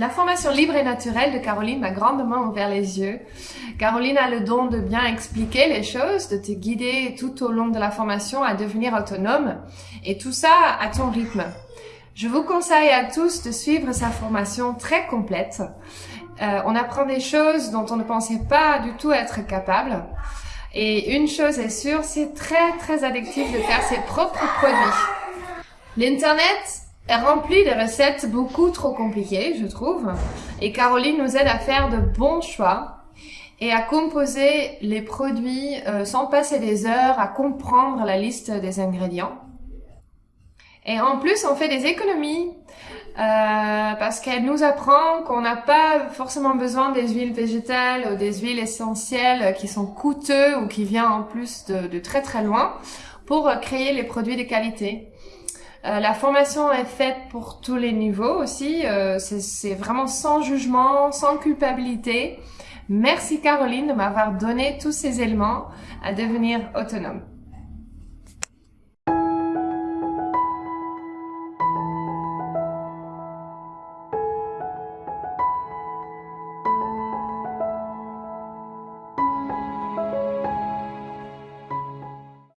La formation libre et naturelle de Caroline m'a grandement ouvert les yeux. Caroline a le don de bien expliquer les choses, de te guider tout au long de la formation à devenir autonome et tout ça à ton rythme. Je vous conseille à tous de suivre sa formation très complète. Euh, on apprend des choses dont on ne pensait pas du tout être capable. Et une chose est sûre, c'est très très addictif de faire ses propres produits. L'Internet est rempli de recettes beaucoup trop compliquées, je trouve. Et Caroline nous aide à faire de bons choix et à composer les produits euh, sans passer des heures à comprendre la liste des ingrédients. Et en plus, on fait des économies euh, parce qu'elle nous apprend qu'on n'a pas forcément besoin des huiles végétales ou des huiles essentielles qui sont coûteux ou qui viennent en plus de très très loin pour créer les produits de qualité. Euh, la formation est faite pour tous les niveaux aussi. Euh, c'est vraiment sans jugement, sans culpabilité. Merci Caroline de m'avoir donné tous ces éléments à devenir autonome.